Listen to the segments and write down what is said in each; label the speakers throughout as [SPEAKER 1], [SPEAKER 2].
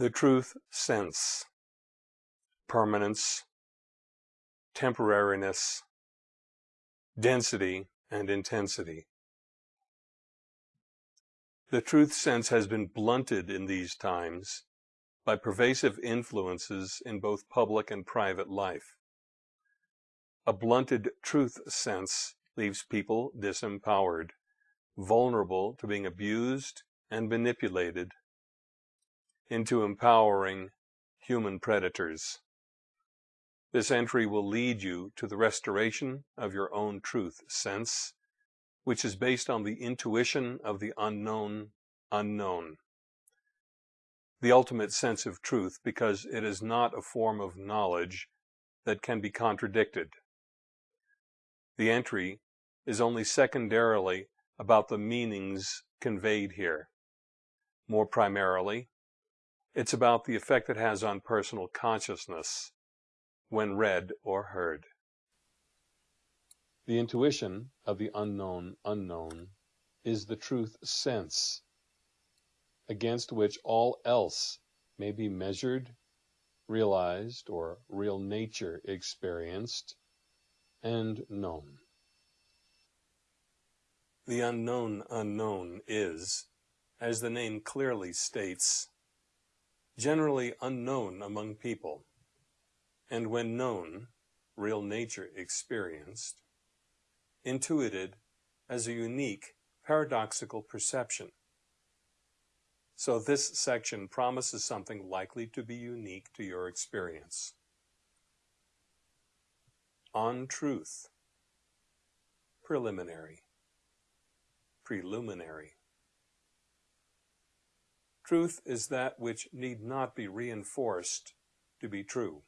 [SPEAKER 1] The truth sense, permanence, temporariness, density, and intensity. The truth sense has been blunted in these times by pervasive influences in both public and private life. A blunted truth sense leaves people disempowered, vulnerable to being abused and manipulated into empowering human predators. This entry will lead you to the restoration of your own truth sense, which is based on the intuition of the unknown unknown. The ultimate sense of truth because it is not a form of knowledge that can be contradicted. The entry is only secondarily about the meanings conveyed here. More primarily, it's about the effect it has on personal consciousness when read or heard. The intuition of the unknown unknown is the truth sense, against which all else may be measured, realized, or real nature experienced and known. The unknown unknown is, as the name clearly states, generally unknown among people, and when known, real nature experienced, intuited as a unique paradoxical perception. So this section promises something likely to be unique to your experience. On truth. Preliminary. Preliminary. Truth is that which need not be reinforced to be true.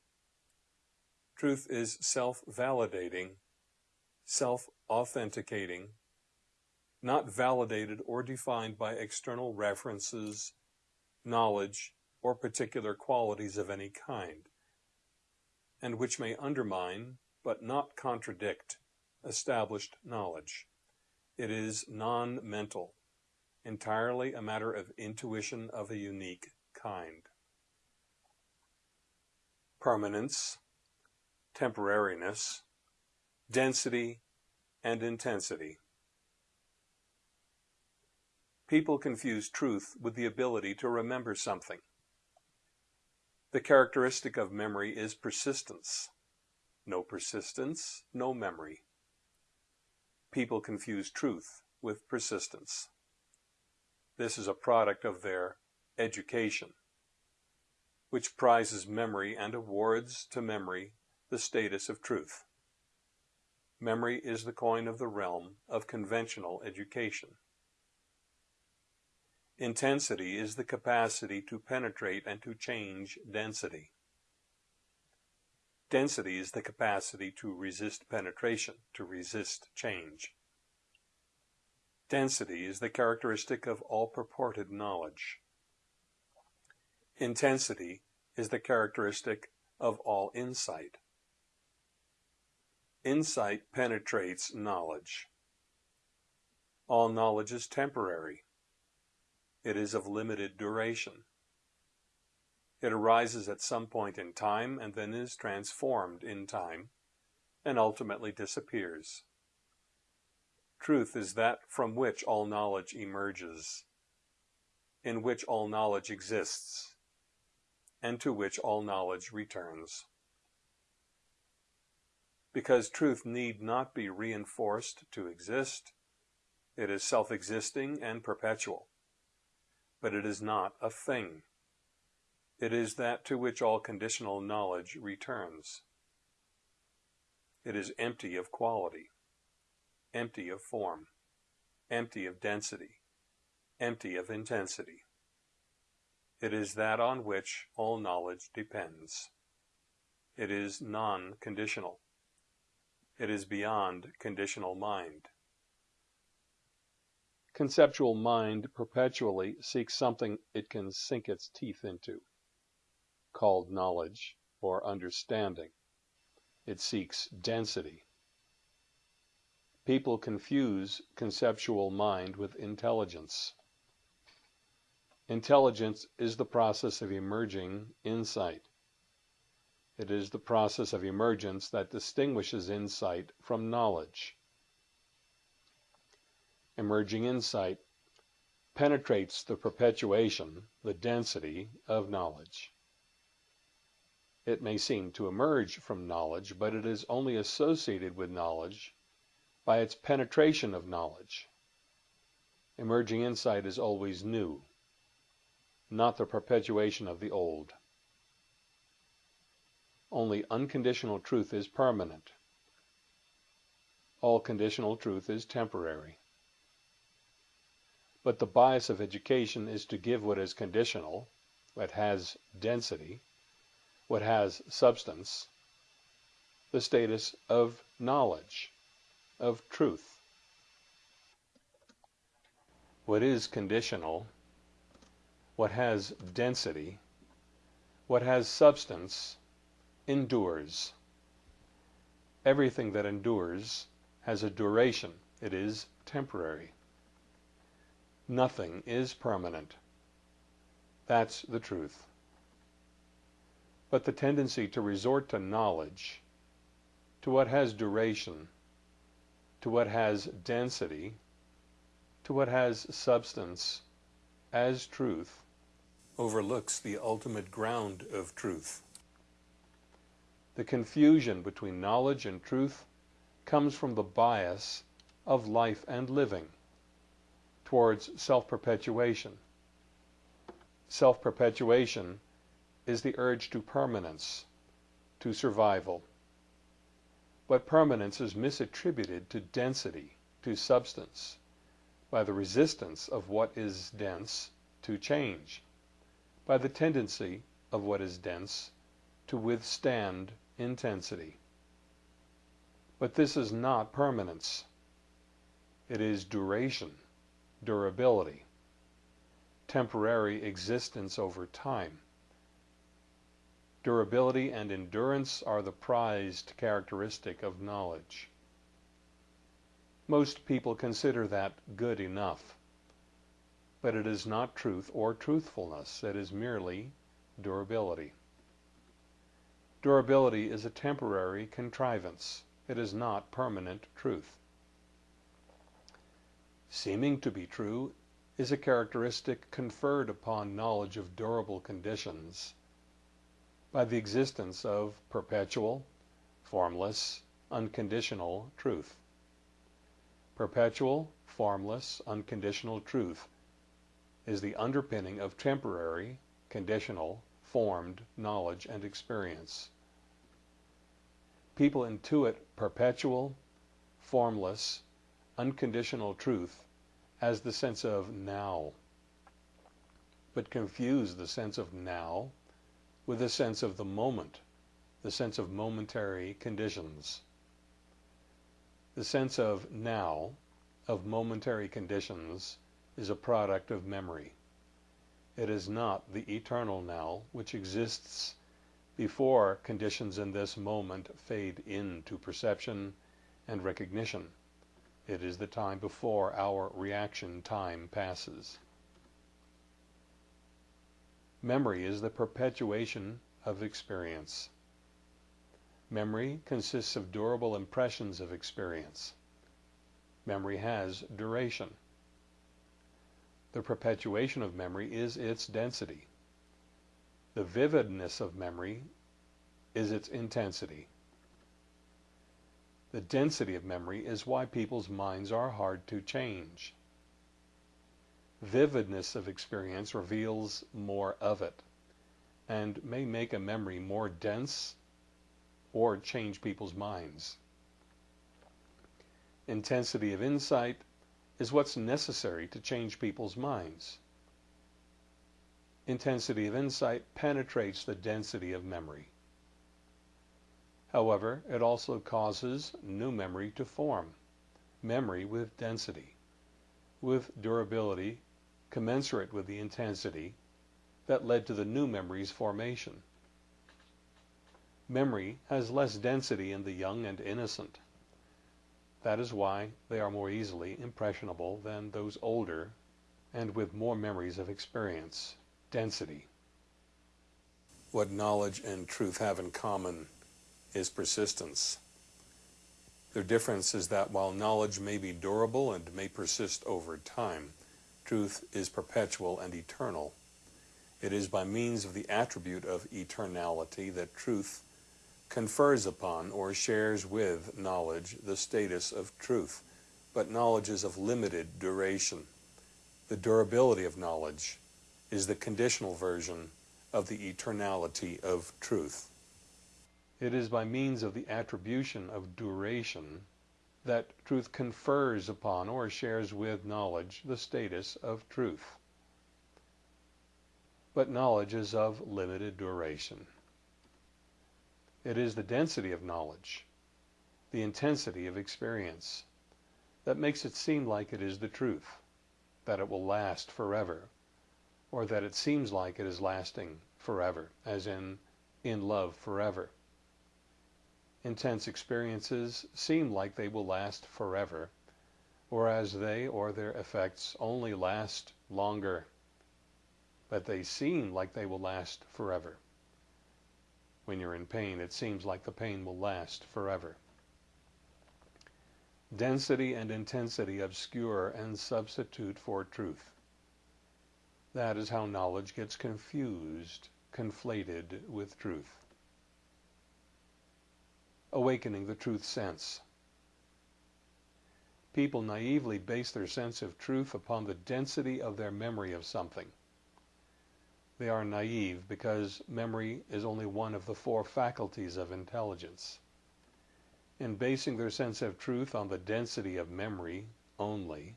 [SPEAKER 1] Truth is self-validating, self-authenticating, not validated or defined by external references, knowledge, or particular qualities of any kind, and which may undermine, but not contradict, established knowledge. It is non-mental, entirely a matter of intuition of a unique kind. Permanence, temporariness, density, and intensity. People confuse truth with the ability to remember something. The characteristic of memory is persistence. No persistence, no memory. People confuse truth with persistence. This is a product of their education, which prizes memory and awards to memory the status of truth. Memory is the coin of the realm of conventional education. Intensity is the capacity to penetrate and to change density. Density is the capacity to resist penetration, to resist change. Density is the characteristic of all purported knowledge. Intensity is the characteristic of all insight. Insight penetrates knowledge. All knowledge is temporary. It is of limited duration. It arises at some point in time and then is transformed in time and ultimately disappears. Truth is that from which all knowledge emerges, in which all knowledge exists, and to which all knowledge returns. Because truth need not be reinforced to exist, it is self-existing and perpetual. But it is not a thing. It is that to which all conditional knowledge returns. It is empty of quality empty of form, empty of density, empty of intensity. It is that on which all knowledge depends. It is non-conditional. It is beyond conditional mind. Conceptual mind perpetually seeks something it can sink its teeth into, called knowledge or understanding. It seeks density. People confuse conceptual mind with intelligence. Intelligence is the process of emerging insight. It is the process of emergence that distinguishes insight from knowledge. Emerging insight penetrates the perpetuation, the density, of knowledge. It may seem to emerge from knowledge, but it is only associated with knowledge by its penetration of knowledge. Emerging insight is always new, not the perpetuation of the old. Only unconditional truth is permanent. All conditional truth is temporary. But the bias of education is to give what is conditional, what has density, what has substance, the status of knowledge, of truth. What is conditional, what has density, what has substance, endures. Everything that endures has a duration. It is temporary. Nothing is permanent. That's the truth. But the tendency to resort to knowledge, to what has duration, to what has density, to what has substance, as truth, overlooks the ultimate ground of truth. The confusion between knowledge and truth comes from the bias of life and living towards self-perpetuation. Self-perpetuation is the urge to permanence, to survival. But permanence is misattributed to density, to substance, by the resistance of what is dense to change, by the tendency of what is dense to withstand intensity. But this is not permanence. It is duration, durability, temporary existence over time. Durability and endurance are the prized characteristic of knowledge. Most people consider that good enough. But it is not truth or truthfulness. It is merely durability. Durability is a temporary contrivance. It is not permanent truth. Seeming to be true is a characteristic conferred upon knowledge of durable conditions by the existence of perpetual, formless, unconditional truth. Perpetual, formless, unconditional truth is the underpinning of temporary, conditional, formed knowledge and experience. People intuit perpetual, formless, unconditional truth as the sense of now, but confuse the sense of now with the sense of the moment, the sense of momentary conditions. The sense of now, of momentary conditions, is a product of memory. It is not the eternal now, which exists before conditions in this moment fade into perception and recognition. It is the time before our reaction time passes. Memory is the perpetuation of experience. Memory consists of durable impressions of experience. Memory has duration. The perpetuation of memory is its density. The vividness of memory is its intensity. The density of memory is why people's minds are hard to change. Vividness of experience reveals more of it and may make a memory more dense or change people's minds. Intensity of insight is what's necessary to change people's minds. Intensity of insight penetrates the density of memory. However, it also causes new memory to form, memory with density, with durability commensurate with the intensity that led to the new memory's formation. Memory has less density in the young and innocent. That is why they are more easily impressionable than those older and with more memories of experience, density. What knowledge and truth have in common is persistence. Their difference is that while knowledge may be durable and may persist over time, truth is perpetual and eternal. It is by means of the attribute of eternality that truth confers upon or shares with knowledge the status of truth, but knowledge is of limited duration. The durability of knowledge is the conditional version of the eternality of truth. It is by means of the attribution of duration that truth confers upon or shares with knowledge the status of truth. But knowledge is of limited duration. It is the density of knowledge, the intensity of experience, that makes it seem like it is the truth, that it will last forever, or that it seems like it is lasting forever, as in in love forever. Intense experiences seem like they will last forever, whereas they or their effects only last longer, but they seem like they will last forever. When you're in pain, it seems like the pain will last forever. Density and intensity obscure and substitute for truth. That is how knowledge gets confused, conflated with truth. Awakening the truth sense. People naively base their sense of truth upon the density of their memory of something. They are naive because memory is only one of the four faculties of intelligence. In basing their sense of truth on the density of memory only,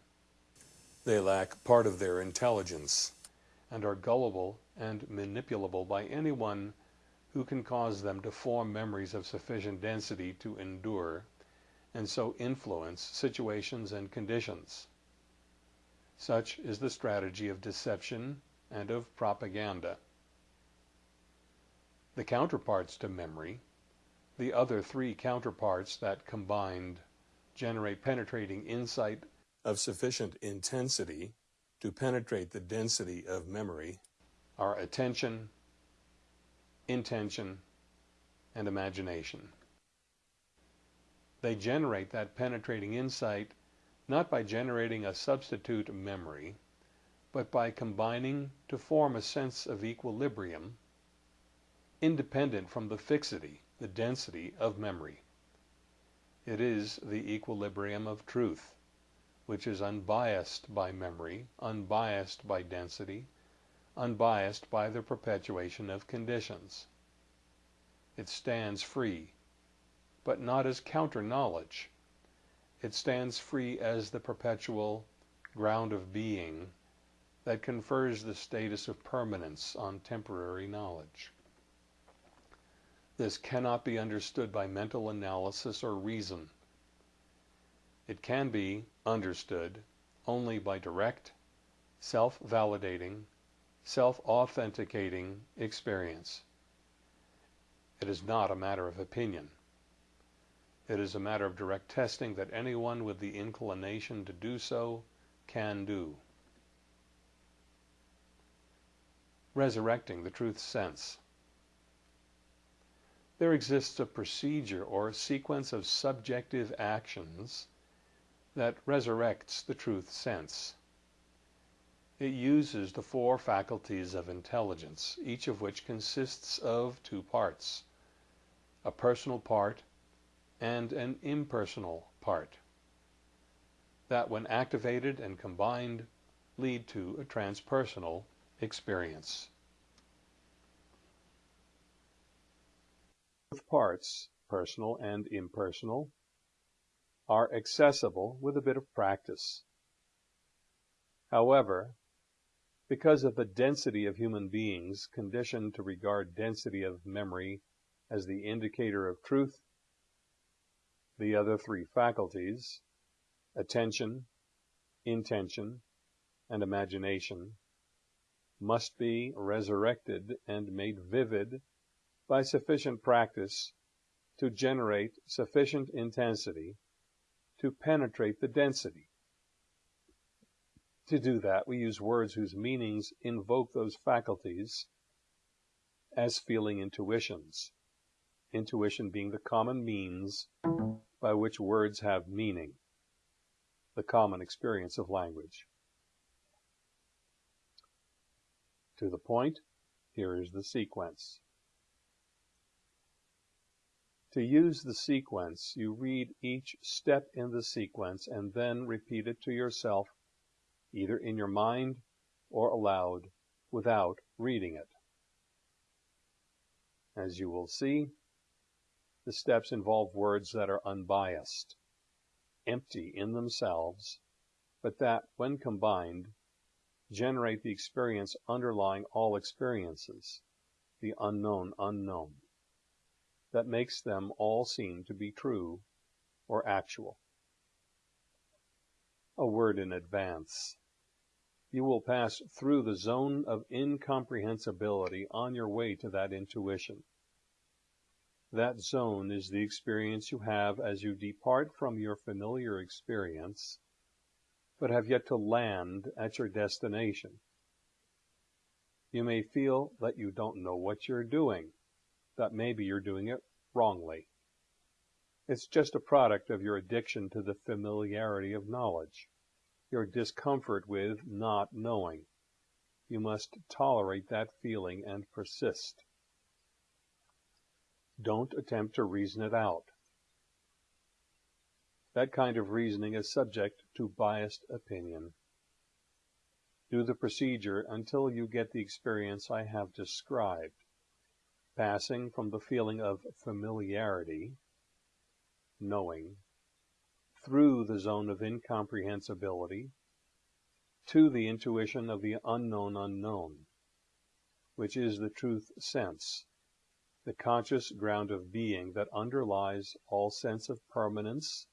[SPEAKER 1] they lack part of their intelligence and are gullible and manipulable by anyone who can cause them to form memories of sufficient density to endure and so influence situations and conditions. Such is the strategy of deception and of propaganda. The counterparts to memory, the other three counterparts that combined generate penetrating insight of sufficient intensity to penetrate the density of memory, are attention, intention, and imagination. They generate that penetrating insight not by generating a substitute memory, but by combining to form a sense of equilibrium independent from the fixity, the density of memory. It is the equilibrium of truth, which is unbiased by memory, unbiased by density, unbiased by the perpetuation of conditions. It stands free, but not as counter-knowledge. It stands free as the perpetual ground of being that confers the status of permanence on temporary knowledge. This cannot be understood by mental analysis or reason. It can be understood only by direct, self-validating, self-authenticating experience. It is not a matter of opinion. It is a matter of direct testing that anyone with the inclination to do so can do. resurrecting the truth sense. There exists a procedure or sequence of subjective actions that resurrects the truth sense. It uses the four faculties of intelligence, each of which consists of two parts, a personal part and an impersonal part, that when activated and combined lead to a transpersonal experience. Both parts, personal and impersonal, are accessible with a bit of practice. However, because of the density of human beings conditioned to regard density of memory as the indicator of truth, the other three faculties, attention, intention, and imagination, must be resurrected and made vivid by sufficient practice to generate sufficient intensity to penetrate the density. To do that, we use words whose meanings invoke those faculties as feeling intuitions. Intuition being the common means by which words have meaning, the common experience of language. To the point, here is the sequence. To use the sequence, you read each step in the sequence and then repeat it to yourself, either in your mind or aloud, without reading it. As you will see, the steps involve words that are unbiased, empty in themselves, but that, when combined, generate the experience underlying all experiences, the unknown unknown, that makes them all seem to be true or actual. A word in advance. You will pass through the zone of incomprehensibility on your way to that intuition. That zone is the experience you have as you depart from your familiar experience but have yet to land at your destination. You may feel that you don't know what you're doing, that maybe you're doing it wrongly. It's just a product of your addiction to the familiarity of knowledge, your discomfort with not knowing. You must tolerate that feeling and persist. Don't attempt to reason it out. That kind of reasoning is subject to biased opinion. Do the procedure until you get the experience I have described, passing from the feeling of familiarity, knowing, through the zone of incomprehensibility, to the intuition of the unknown unknown, which is the truth sense, the conscious ground of being that underlies all sense of permanence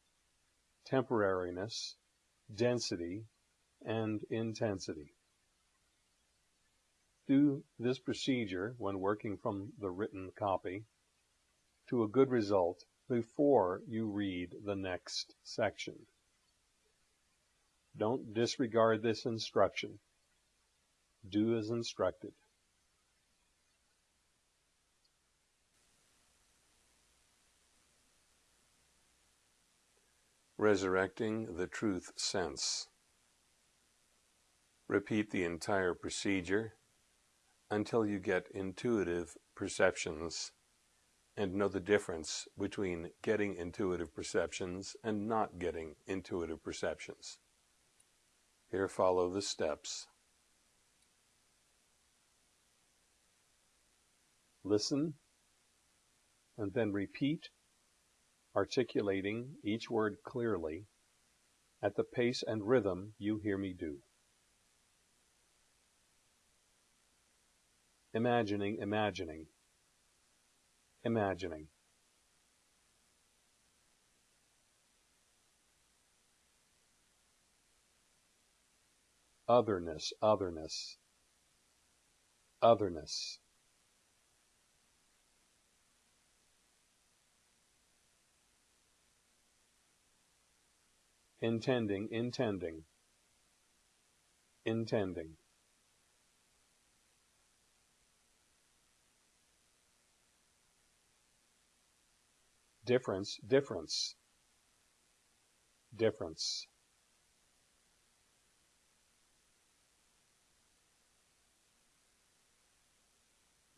[SPEAKER 1] temporariness, density, and intensity. Do this procedure when working from the written copy to a good result before you read the next section. Don't disregard this instruction. Do as instructed. resurrecting the truth sense. Repeat the entire procedure until you get intuitive perceptions and know the difference between getting intuitive perceptions and not getting intuitive perceptions. Here follow the steps. Listen and then repeat articulating each word clearly at the pace and rhythm you hear me do. Imagining, imagining, imagining. Otherness, otherness, otherness. intending, intending, intending. Difference, difference, difference.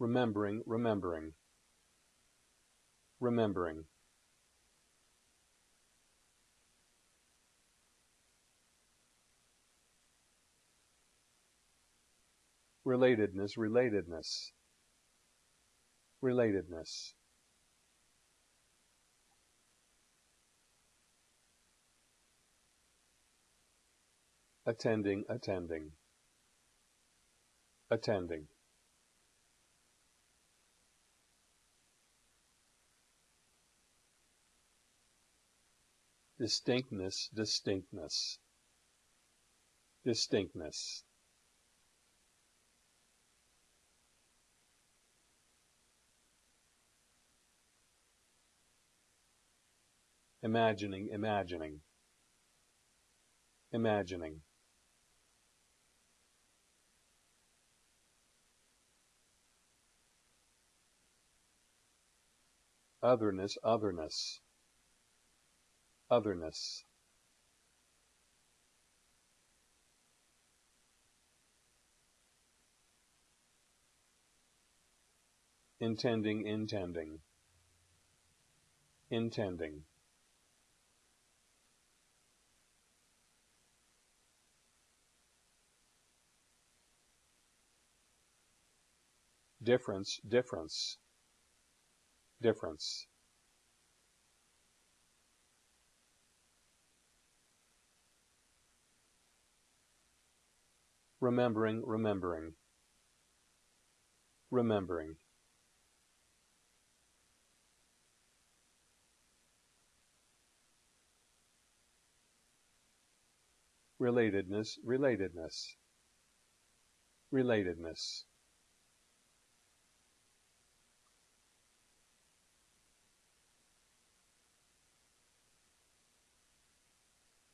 [SPEAKER 1] Remembering, remembering, remembering. relatedness, relatedness, relatedness. Attending, attending, attending. Distinctness, distinctness, distinctness. imagining, imagining, imagining. Otherness, otherness, otherness. intending, intending, intending. Difference, difference, difference. Remembering, remembering, remembering. relatedness, relatedness, relatedness.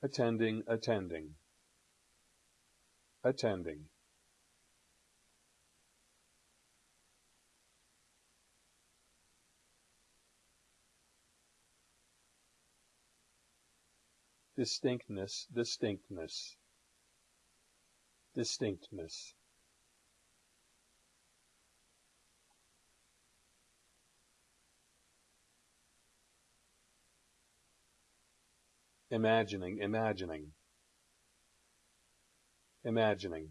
[SPEAKER 1] Attending, attending, attending. distinctness, distinctness, distinctness. Imagining, imagining, imagining.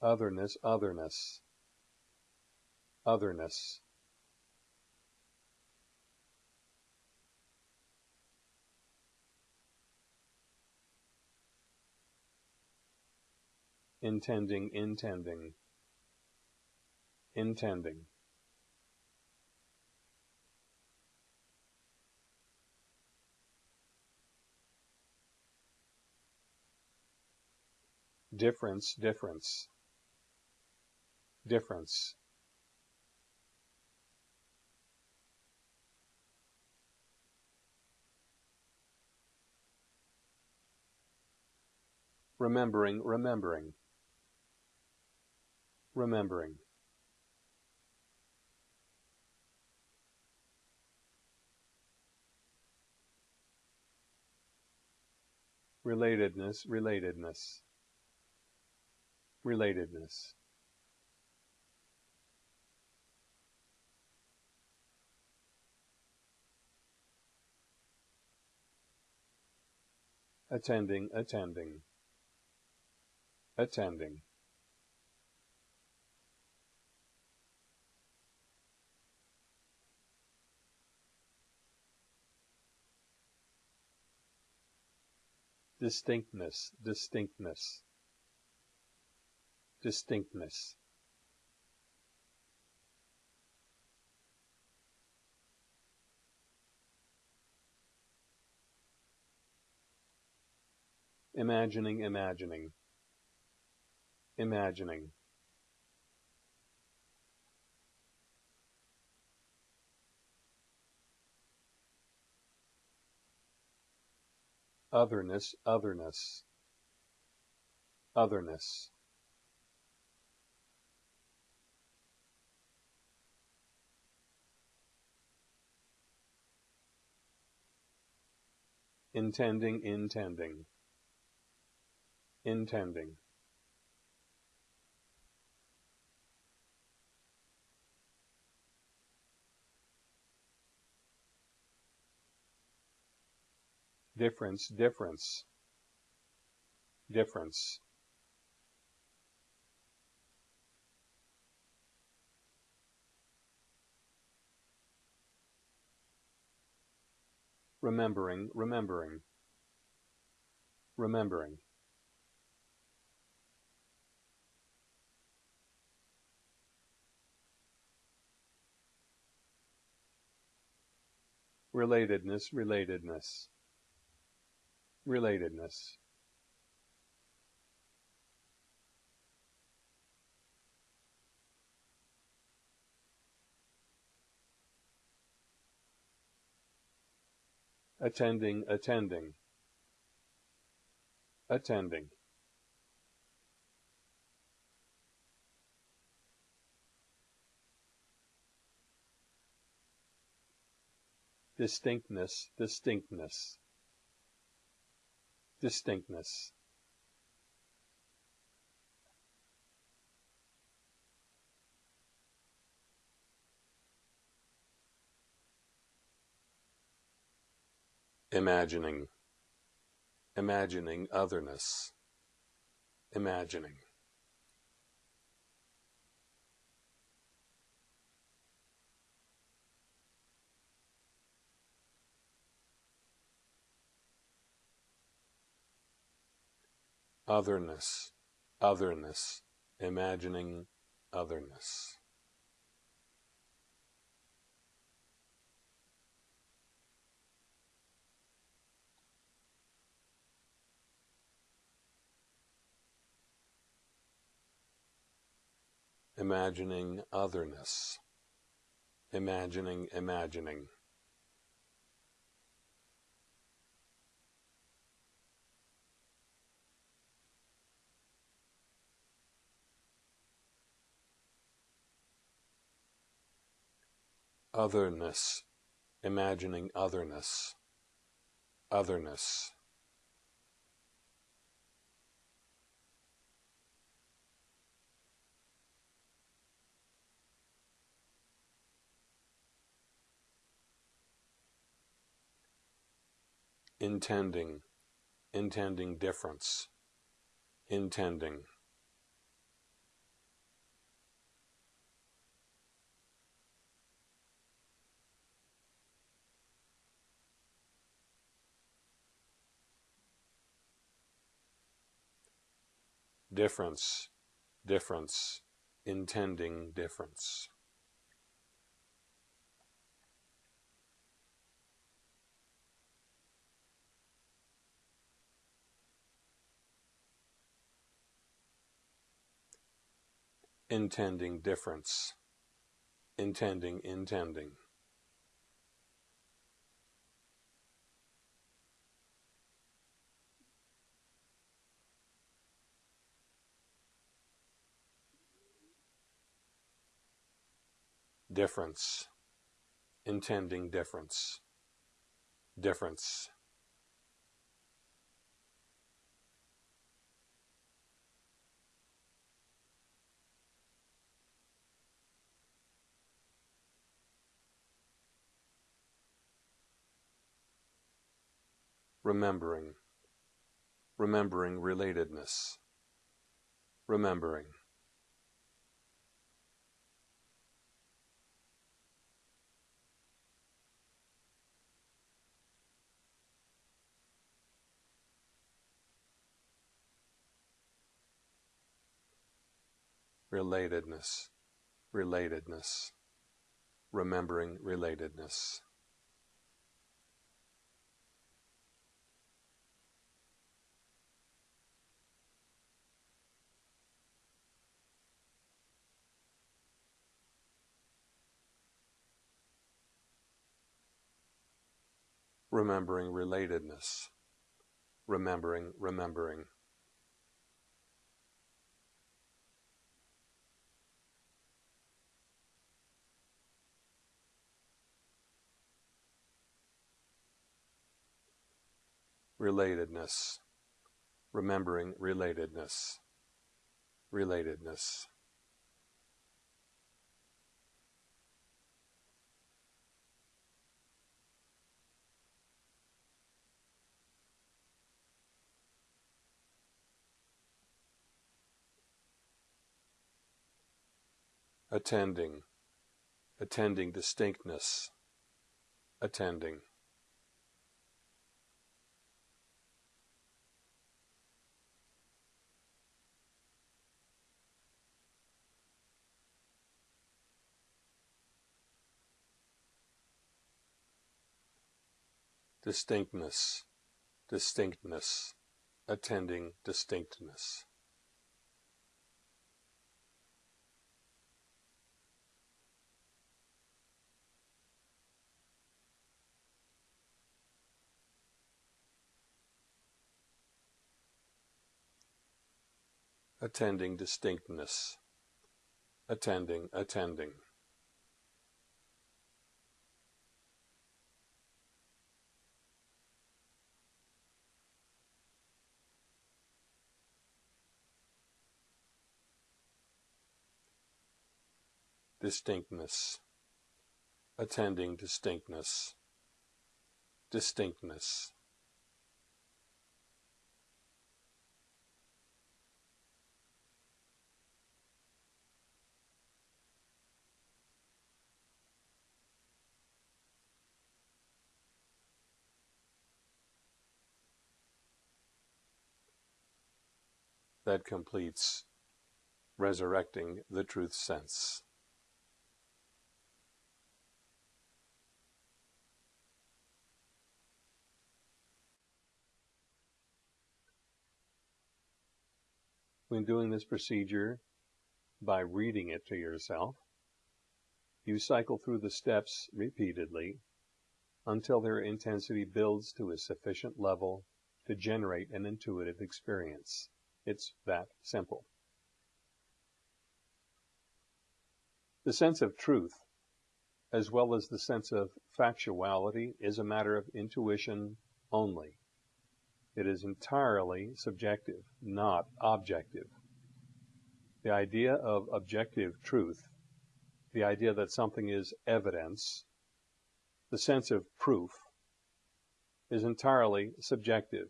[SPEAKER 1] otherness, otherness, otherness. Intending, intending, intending. Difference, difference. Difference. Remembering, remembering, remembering. Relatedness, relatedness, relatedness. attending, attending, attending. Distinctness, distinctness, distinctness. imagining, imagining, imagining. Otherness, otherness, otherness. Intending, intending intending difference difference difference. Remembering remembering remembering. Relatedness, relatedness, relatedness. attending, attending, attending. Distinctness distinctness distinctness. Imagining. Imagining otherness. Imagining otherness otherness imagining otherness imagining otherness, imagining, imagining. Otherness, imagining otherness, otherness. intending, intending difference, intending. Difference, difference, intending difference. intending difference, intending, intending. Difference, intending difference, difference. remembering, remembering relatedness, remembering. Relatedness, relatedness, remembering relatedness. remembering relatedness, remembering, remembering. Relatedness, remembering relatedness, relatedness. attending, attending distinctness, attending. Distinctness, distinctness, attending distinctness. attending distinctness, attending, attending. Distinctness, attending distinctness, distinctness. that completes resurrecting the truth sense. When doing this procedure, by reading it to yourself, you cycle through the steps repeatedly until their intensity builds to a sufficient level to generate an intuitive experience. It's that simple. The sense of truth, as well as the sense of factuality, is a matter of intuition only. It is entirely subjective, not objective. The idea of objective truth, the idea that something is evidence, the sense of proof, is entirely subjective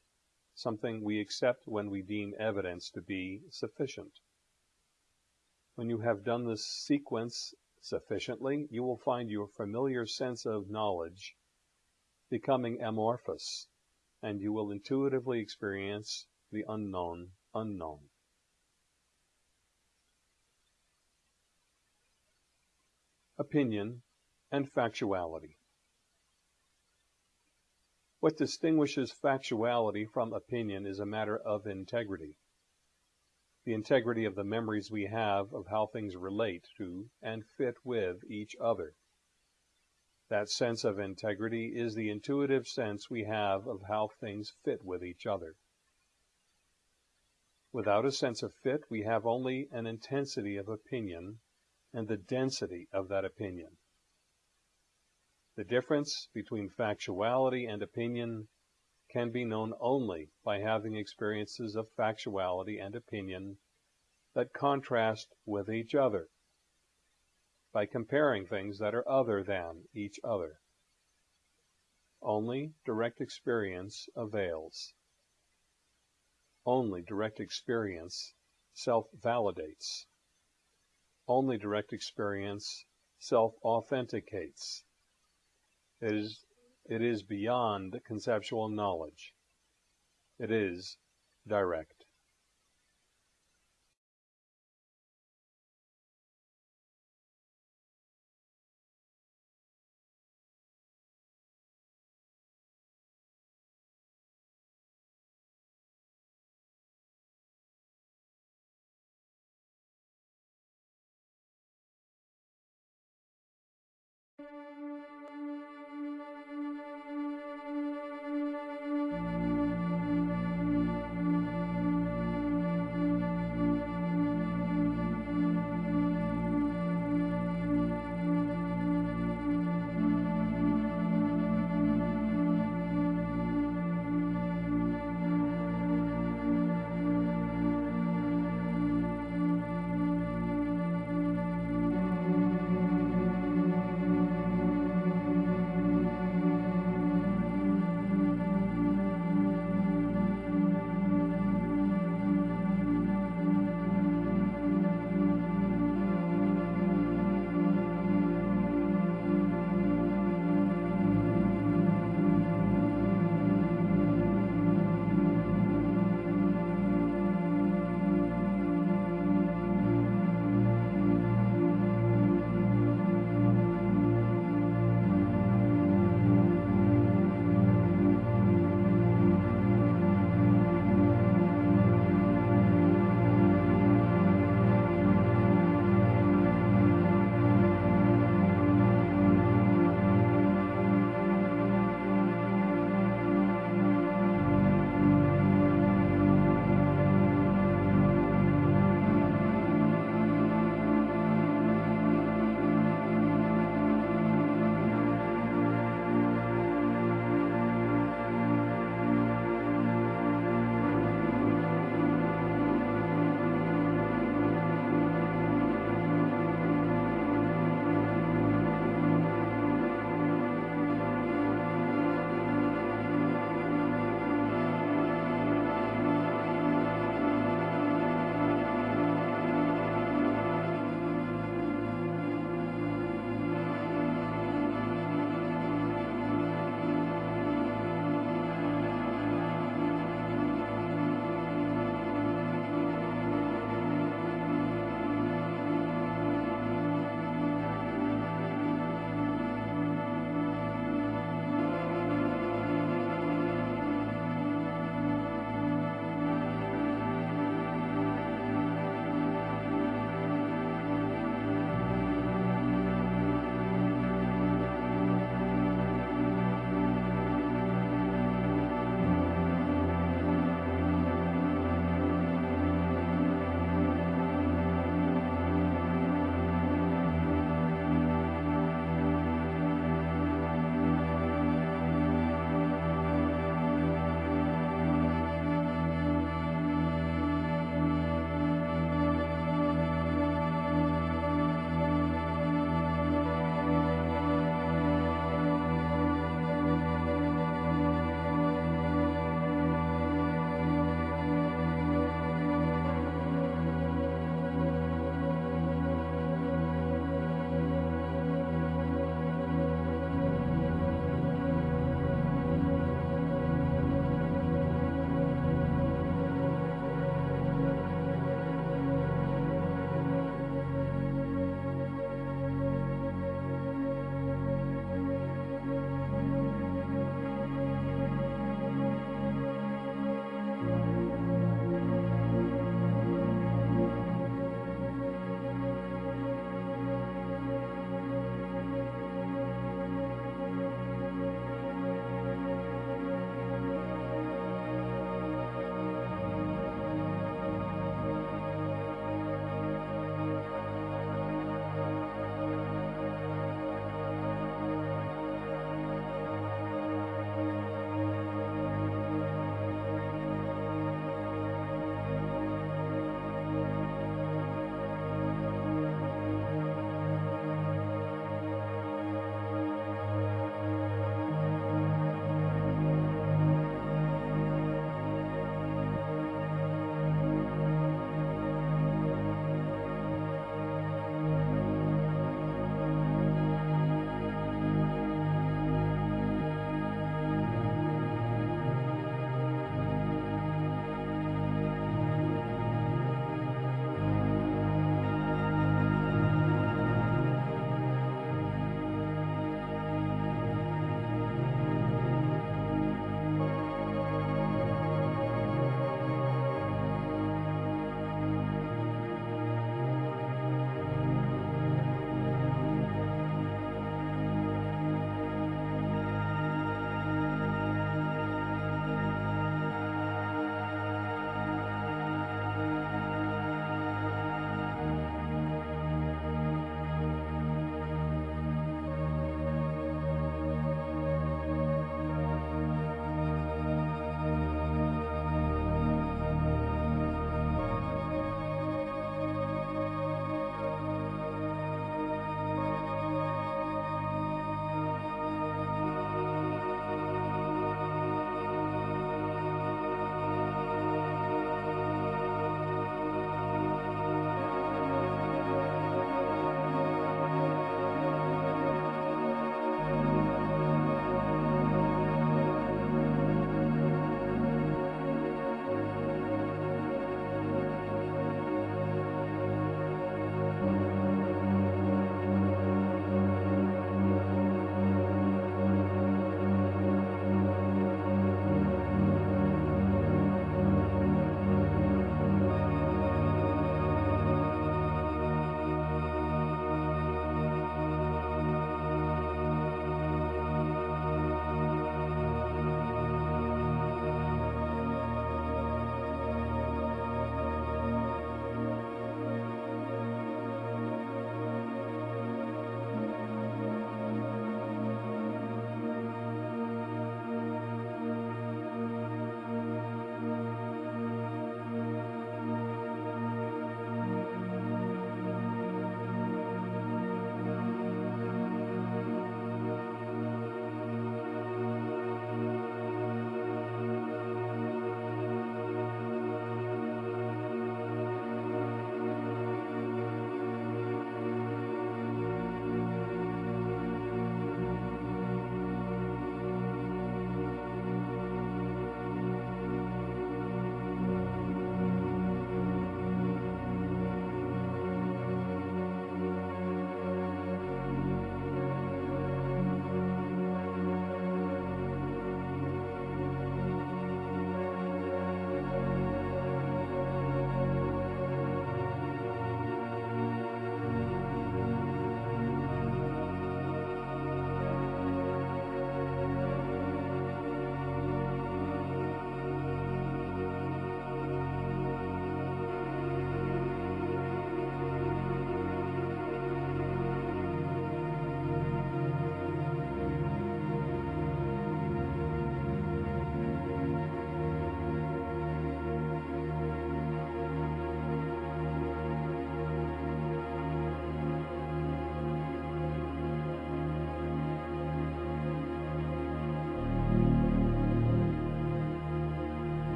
[SPEAKER 1] something we accept when we deem evidence to be sufficient. When you have done this sequence sufficiently, you will find your familiar sense of knowledge becoming amorphous, and you will intuitively experience the unknown unknown. Opinion and factuality. What distinguishes factuality from opinion is a matter of integrity. The integrity of the memories we have of how things relate to and fit with each other. That sense of integrity is the intuitive sense we have of how things fit with each other. Without a sense of fit, we have only an intensity of opinion and the density of that opinion. The difference between factuality and opinion can be known only by having experiences of factuality and opinion that contrast with each other, by comparing things that are other than each other. Only direct experience avails. Only direct experience self-validates. Only direct experience self-authenticates. It is, it is beyond conceptual knowledge. It is direct.